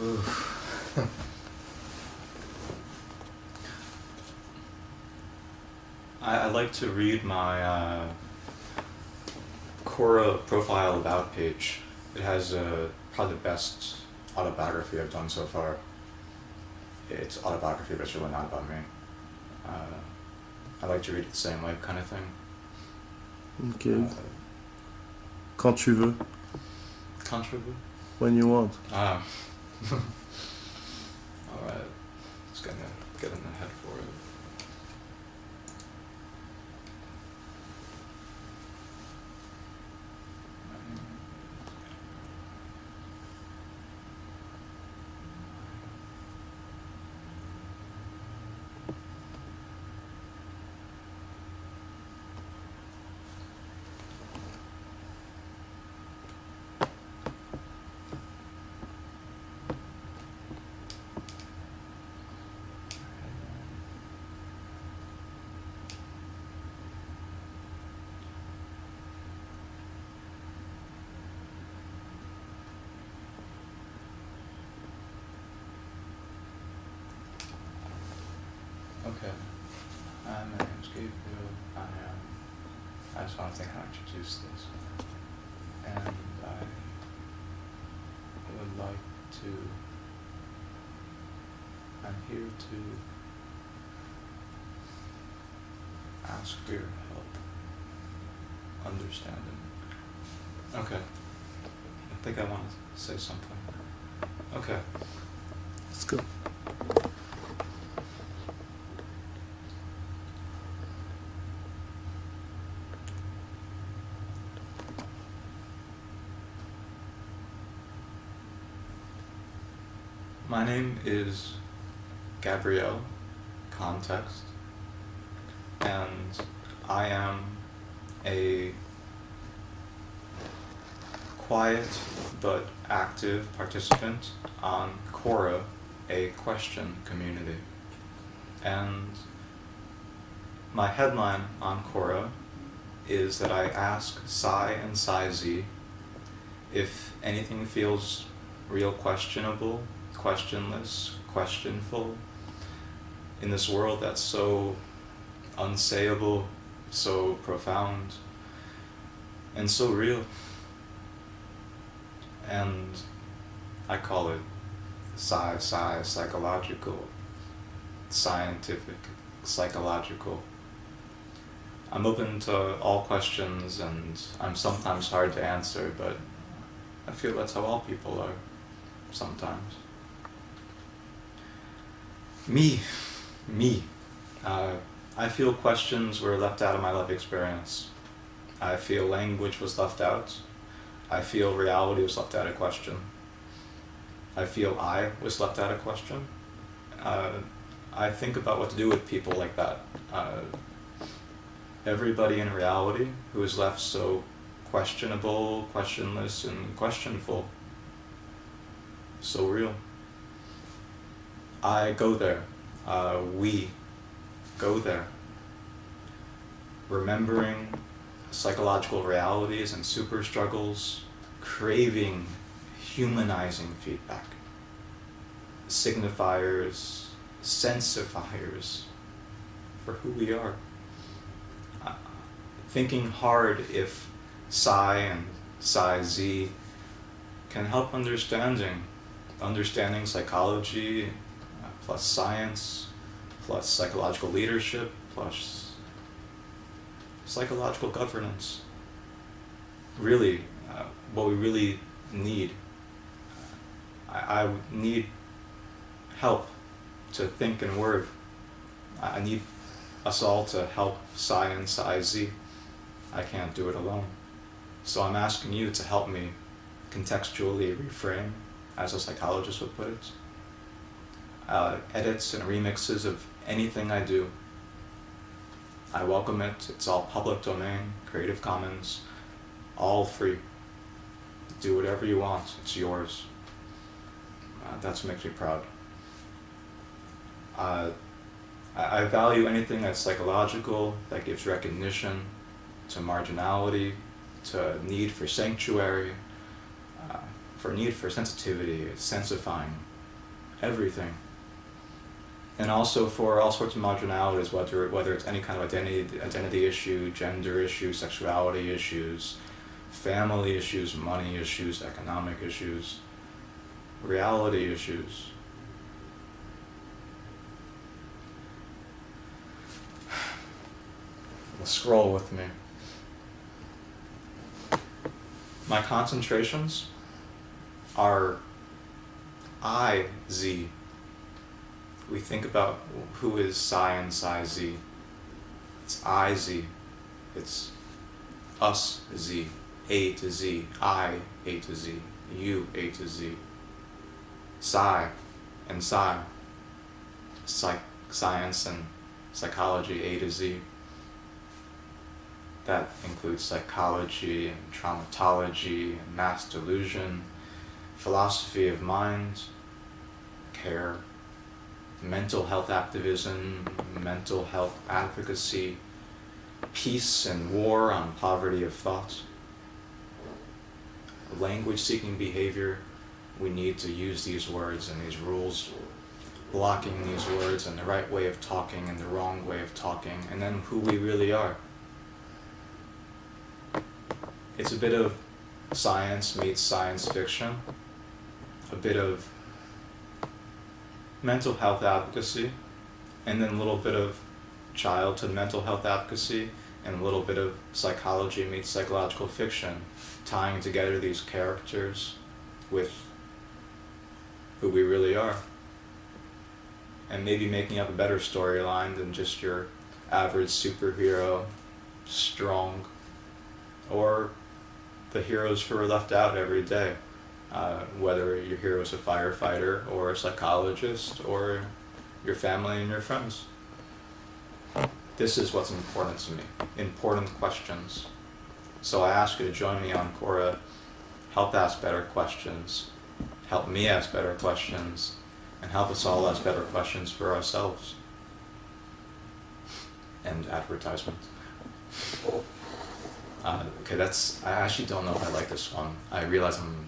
I, I like to read my uh, Quora profile about page. It has uh, probably the best autobiography I've done so far. It's autobiography, but it's really not about me. Uh, I like to read it the same way, kind of thing. Ok. Uh, Quand tu veux. controversial? When you want. Ah. Alright. Just gonna get in the head for it. Okay. Hi, my name's Gabriel. I am. I just want to think how to introduce this. And I would like to. I'm here to ask for your help understanding. Okay. I think I want to say something. Okay. Let's go. My name is Gabrielle Context, and I am a quiet but active participant on Quora, a question community. And my headline on Quora is that I ask Psi and Psi Z if anything feels real questionable, questionless, questionful in this world that's so unsayable, so profound, and so real. And I call it psi, psi, psychological, scientific, psychological. I'm open to all questions and I'm sometimes hard to answer, but I feel that's how all people are sometimes. Me, me. Uh, I feel questions were left out of my life experience. I feel language was left out. I feel reality was left out of question. I feel I was left out of question. Uh, I think about what to do with people like that. Uh, everybody in reality who is left so questionable, questionless, and questionful. So real. I go there. Uh, we go there. Remembering psychological realities and super struggles, craving humanizing feedback, signifiers, sensifiers for who we are. Uh, thinking hard if psi and psi z can help understanding, understanding psychology plus science plus psychological leadership plus psychological governance. Really, uh, what we really need. I, I need help to think and word. I need us all to help science and Psi Z. I can't do it alone. So I'm asking you to help me contextually reframe, as a psychologist would put it, uh, edits and remixes of anything I do. I welcome it. It's all public domain, Creative Commons, all free. Do whatever you want. It's yours. Uh, that's what makes me proud. Uh, I, I value anything that's psychological, that gives recognition to marginality, to need for sanctuary, uh, for need for sensitivity, sensifying everything. And also for all sorts of marginalities, whether whether it's any kind of identity identity issue, gender issue, sexuality issues, family issues, money issues, economic issues, reality issues. Scroll with me. My concentrations are I Z. We think about who is psi and psi Z. It's I Z. It's us Z. A to Z. I A to Z. You A to Z. Psi and psi. Psych science and psychology A to Z. That includes psychology and traumatology and mass delusion, philosophy of mind, care, mental health activism, mental health advocacy, peace and war on poverty of thought, language seeking behavior. We need to use these words and these rules, blocking these words and the right way of talking and the wrong way of talking, and then who we really are. It's a bit of science meets science fiction, a bit of mental health advocacy, and then a little bit of childhood mental health advocacy, and a little bit of psychology meets psychological fiction, tying together these characters with who we really are. And maybe making up a better storyline than just your average superhero, strong, or the heroes who are left out every day. Uh, whether your hero is a firefighter or a psychologist or your family and your friends. This is what's important to me. Important questions. So I ask you to join me on Quora. Help ask better questions. Help me ask better questions. And help us all ask better questions for ourselves. And advertisement. Uh, okay, that's. I actually don't know if I like this one. I realize I'm